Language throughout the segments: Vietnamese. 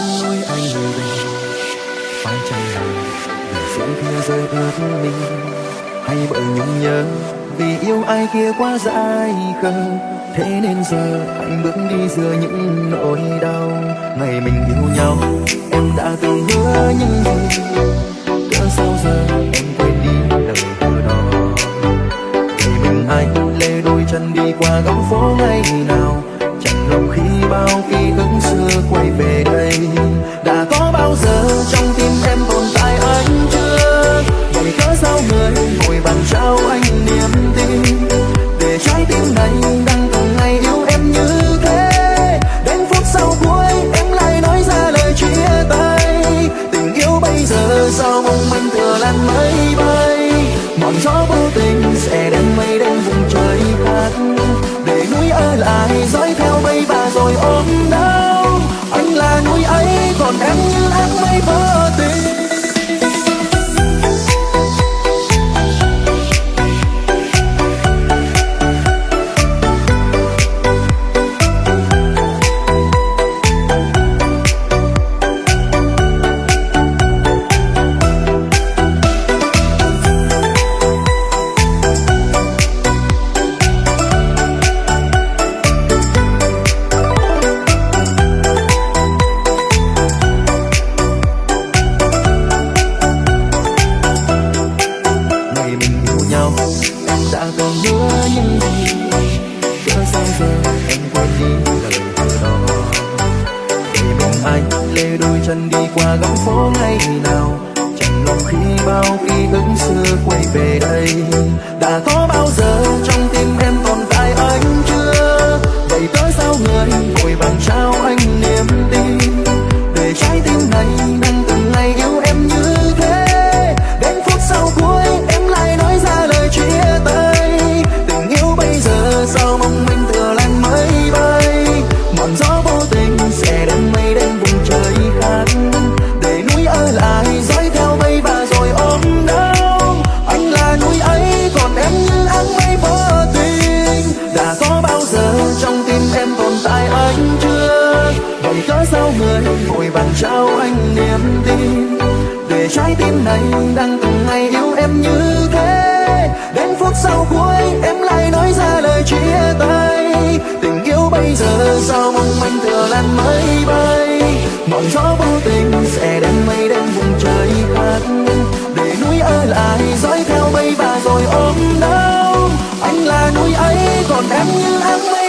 mờ anh về phải chăng là vì sương kia rơi ướt mình? Hay bởi nhung nhớ vì yêu ai kia quá dại khờ? Thế nên giờ anh bước đi giữa những nỗi đau. Ngày mình yêu nhau, em đã từng hứa những gì? Cỡ sao giờ em quên đi lời hứa đó? Vì mình anh lê đôi chân đi qua góc phố ngay người ngồi bàn trao anh qua góc phố ngày nào. Chẳng lòng khi bao ký ức xưa quay về đây. Đã có bao giờ trong tim em tồn tại anh chưa vậy cớ sao người vội vàng trao người vàng trao anh niềm tin. Để trái tim này đang từng ngày yêu em như thế. Đến phút sau cuối, em lại nói ra lời chia tay. Tình yêu bây giờ sao mong manh thừa lan mây bay. Ngọn gió vô tình sẽ đem mây đến vùng trời khác để núi ở lại, dõi theo mây và rồi ôm đau. Anh là núi ấy, còn em như áng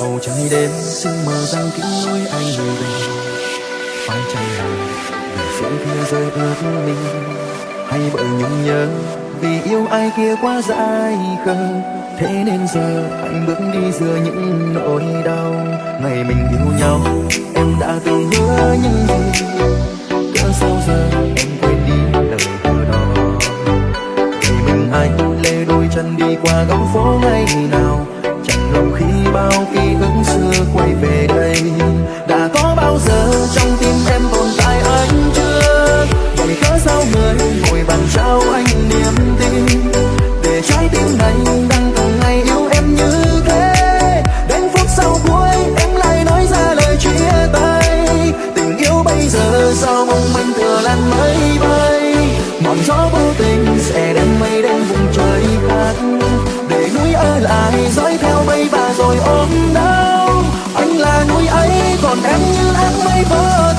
bầu trời đêm, xin mờ rằng kính nói anh về phải chăng là vì phương kia rơi ướt mình? Hay bởi nhung nhớ vì yêu ai kia quá dại khờ? Thế nên giờ anh bước đi giữa những nỗi đau. Ngày mình yêu nhau, em đã từng hứa những gì? Cỡ sao giờ em quên đi lời hứa đó? Vì mình anh lê đôi chân đi qua góc phố ngày nào? lòng khi bao ký ức xưa quay về đây, đã có bao giờ trong tim em tồn tại anh chưa vậy cớ sao người ngồi bàn trao anh niềm tin, để trái tim này đang từng ngày yêu em như thế? Đến phút sau cuối em lại nói ra lời chia tay, tình yêu bây giờ sao mong manh thừa lan mây bay. Mòn gió vô tình sẽ đem mây đen vùng trời khác, để núi ơi lại dõi rồi ôm đau. Anh là núi ấy còn em như áng mây vỡ